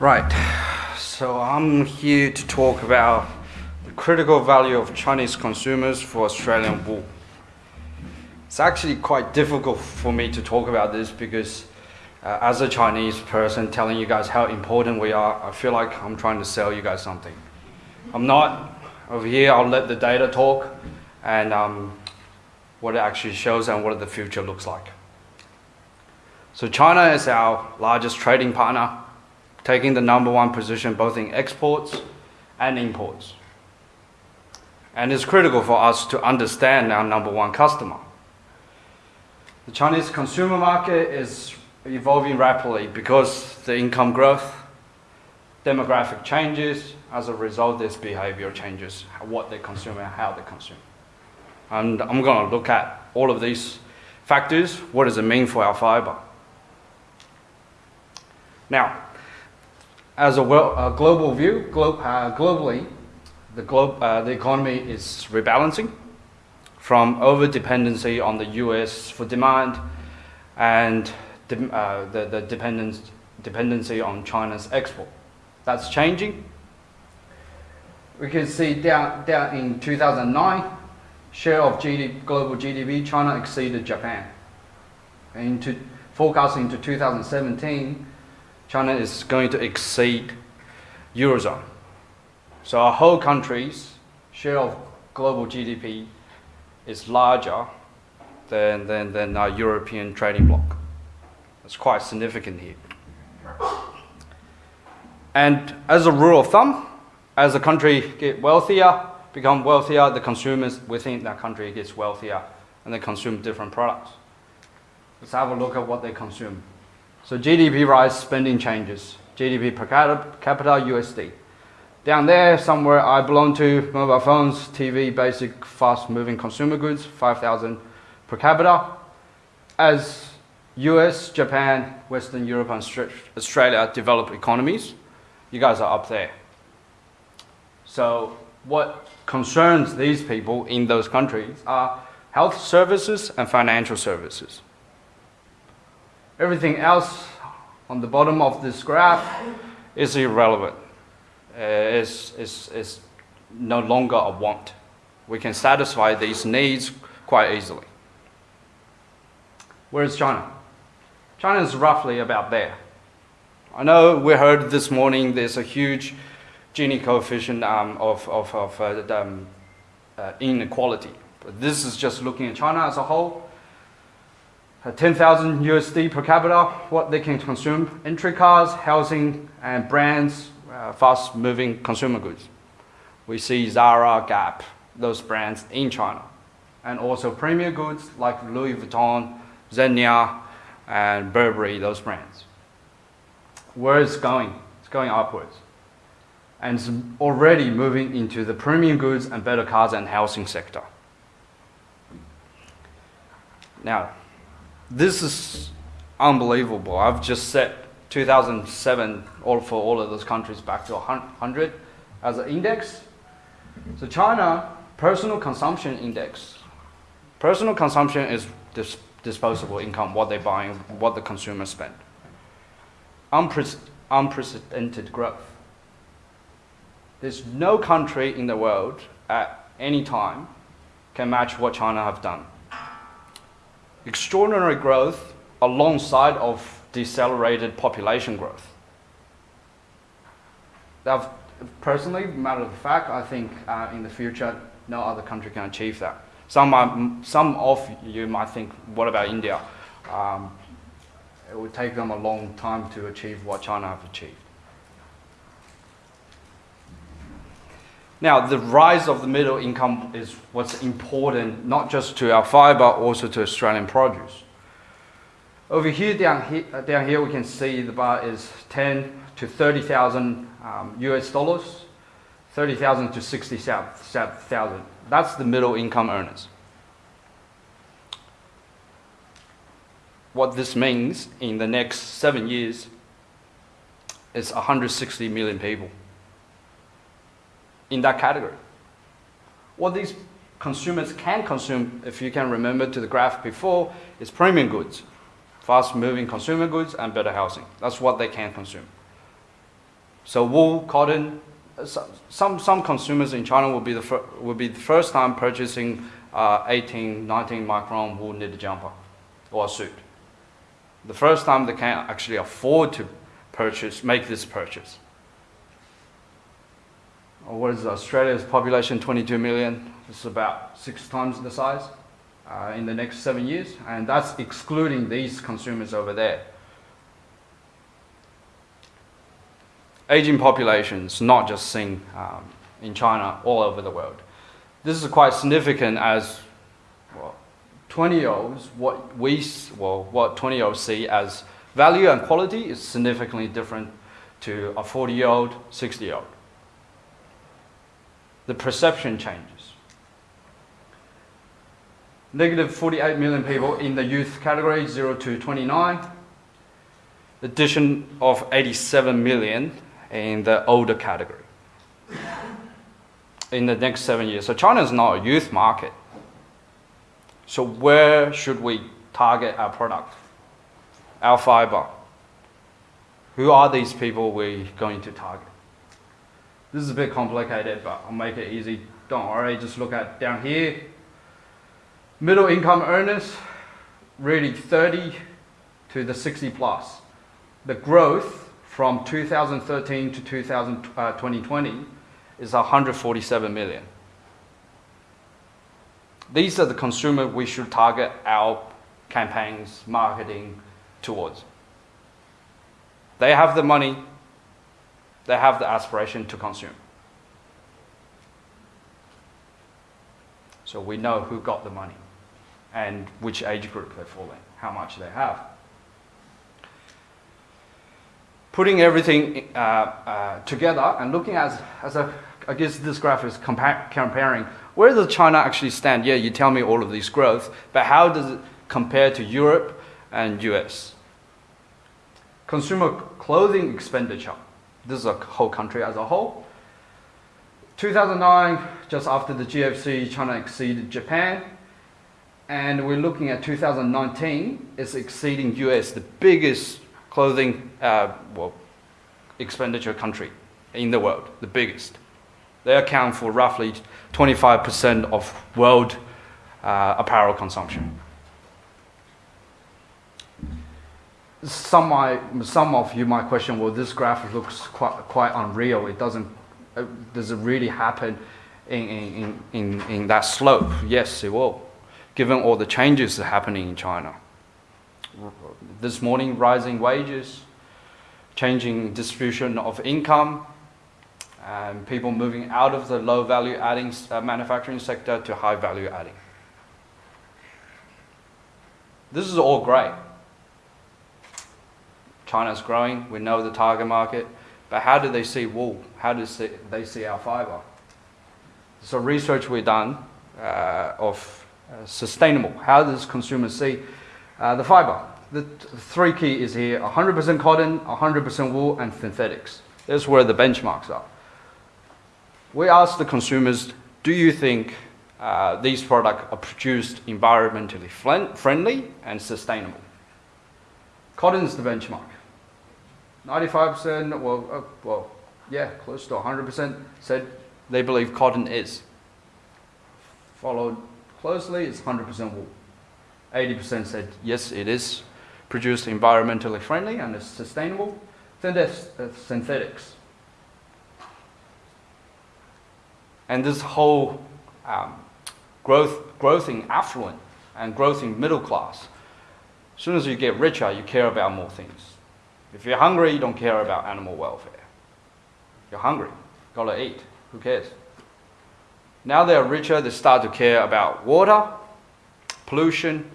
Right, so I'm here to talk about the critical value of Chinese consumers for Australian wool. It's actually quite difficult for me to talk about this because, uh, as a Chinese person telling you guys how important we are, I feel like I'm trying to sell you guys something. I'm not. Over here, I'll let the data talk and um, what it actually shows and what the future looks like. So, China is our largest trading partner taking the number one position both in exports and imports. And it's critical for us to understand our number one customer. The Chinese consumer market is evolving rapidly because the income growth, demographic changes, as a result, this behavior changes, what they consume and how they consume. And I'm going to look at all of these factors. What does it mean for our fiber? Now, as a, well, a global view, glo- uh, globally, the, glo- uh, the economy is rebalancing from over dependency on the US for demand and de- uh, the, the dependence, dependency on China's export. That's changing. We can see down, down in 2009, share of GDP, global GDP, China exceeded Japan. And Into forecasting to 2017, China is going to exceed Eurozone. So our whole country's share of global GDP is larger than, than, than our European trading bloc. That's quite significant here. And as a rule of thumb, as a country get wealthier, become wealthier, the consumers within that country gets wealthier and they consume different products. Let's have a look at what they consume. So GDP rise, spending changes. GDP per capita USD. Down there, somewhere I belong to, mobile phones, TV, basic, fast-moving consumer goods, 5,000 per capita. As US, Japan, Western Europe, and Australia develop economies, you guys are up there. So what concerns these people in those countries are health services and financial services. Everything else on the bottom of this graph is irrelevant. Uh, is, is, is no longer a want. We can satisfy these needs quite easily. Where's China? China is roughly about there. I know we heard this morning there's a huge Gini coefficient um, of, of, of uh, um, uh, inequality. But this is just looking at China as a whole. 10,000 USD per capita, what they can consume, entry cars, housing, and brands, uh, fast moving consumer goods. We see Zara, Gap, those brands in China. And also premium goods like Louis Vuitton, Zegna, and Burberry, those brands. Where it's going? It's going upwards. And it's already moving into the premium goods and better cars and housing sector. Now, this is unbelievable. I've just set 2007 all for all of those countries back to 100 as an index. So China personal consumption index. Personal consumption is dis- disposable income, what they're buying, what the consumers spend. Unpre- unprecedented growth. There's no country in the world at any time can match what China have done extraordinary growth alongside of decelerated population growth. That, personally, matter of fact, I think uh, in the future, no other country can achieve that. Some, some of you might think, what about India? Um, it would take them a long time to achieve what China have achieved. Now, the rise of the middle income is what's important, not just to our fiber, also to Australian produce. Over here, down here, uh, down here we can see the bar is 10 to 30,000 um, US dollars, 30,000 to 60,000. That's the middle income earners. What this means in the next seven years is 160 million people in that category. What these consumers can consume, if you can remember to the graph before, is premium goods, fast moving consumer goods, and better housing. That's what they can consume. So wool, cotton, uh, some, some consumers in China will be the, will be the first time purchasing uh, 18, 19 micron wool knit jumper or a suit. The first time they can actually afford to purchase, make this purchase what is Australia's population 22 million. It's about six times the size uh, in the next seven years, and that's excluding these consumers over there. Aging populations, not just seen um, in China, all over the world. This is quite significant as 20-year-olds, what we, well, what 20-year-olds see as value and quality is significantly different to a 40-year-old, 60-year-old. The perception changes. Negative 48 million people in the youth category, 0 to 29. Addition of 87 million in the older category in the next seven years. So China is not a youth market. So where should we target our product? Our fiber. Who are these people we're going to target? This is a bit complicated, but I'll make it easy. Don't worry, just look at down here. Middle income earners, really 30 to the 60 plus. The growth from 2013 to 2000, uh, 2020 is 147 million. These are the consumer we should target our campaigns, marketing towards. They have the money, they have the aspiration to consume. So we know who got the money and which age group they fall in, how much they have. Putting everything uh, uh, together and looking at, as a, I guess this graph is compa- comparing where does China actually stand? Yeah, you tell me all of these growth, but how does it compare to Europe and US? Consumer clothing expenditure. This is a whole country as a whole. 2009, just after the GFC, China exceeded Japan. And we're looking at 2019, it's exceeding US, the biggest clothing uh, well, expenditure country in the world, the biggest. They account for roughly 25% of world uh, apparel consumption. Some, some of you might question, well, this graph looks quite, quite unreal. It doesn't, uh, does it really happen in, in, in, in that slope? Yes, it will, given all the changes that happening in China. This morning, rising wages, changing distribution of income, and people moving out of the low value adding uh, manufacturing sector to high value adding. This is all great. China's growing, we know the target market, but how do they see wool? How do they see our fiber? So research we've done uh, of uh, sustainable. How does consumers see uh, the fiber? The three key is here: 100% cotton, 100% wool, and synthetics. That's where the benchmarks are. We asked the consumers, do you think uh, these products are produced environmentally friendly and sustainable? Cotton is the benchmark. 95%, well, uh, well, yeah, close to 100% said they believe cotton is. Followed closely it's 100% wool. 80% said yes, it is produced environmentally friendly and is sustainable. Then there's uh, synthetics. And this whole um, growth, growth in affluent and growth in middle class. As soon as you get richer, you care about more things. If you're hungry, you don't care about animal welfare. You're hungry, gotta eat. Who cares? Now they're richer, they start to care about water, pollution,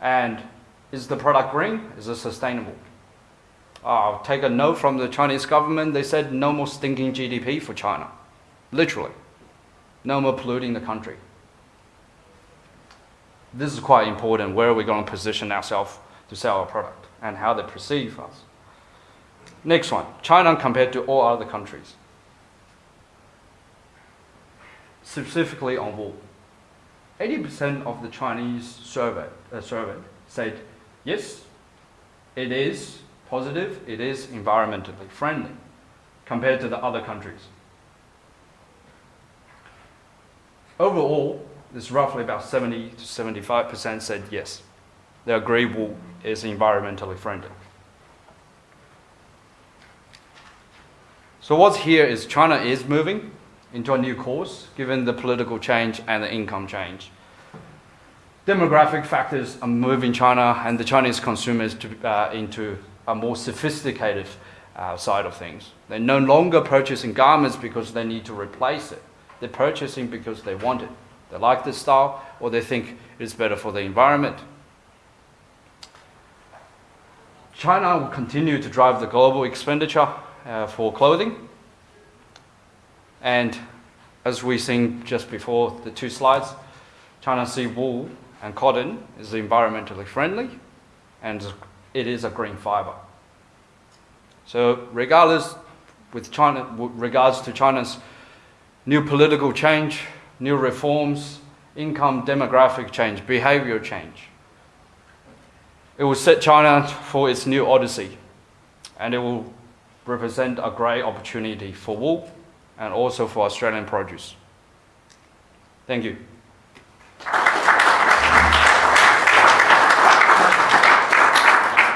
and is the product green? Is it sustainable? I'll take a note from the Chinese government. They said no more stinking GDP for China. Literally. No more polluting the country. This is quite important. Where are we going to position ourselves to sell our product and how they perceive us? Next one China compared to all other countries. Specifically on wool. 80% of the Chinese surveyed, uh, surveyed said yes, it is positive, it is environmentally friendly. compared to the other countries. Overall, it's roughly about 70 to 75% said yes. They agree wool is environmentally friendly. So what's here is China is moving into a new course given the political change and the income change. Demographic factors are moving China and the Chinese consumers to, uh, into a more sophisticated uh, side of things. They're no longer purchasing garments because they need to replace it. They're purchasing because they want it. They like the style or they think it's better for the environment. China will continue to drive the global expenditure uh, for clothing. And as we've seen just before the two slides, China sea wool and cotton is environmentally friendly and it is a green fiber. So regardless with China, with regards to China's new political change, new reforms, income demographic change, behavior change, it will set China for its new odyssey, and it will represent a great opportunity for wool and also for Australian produce. Thank you.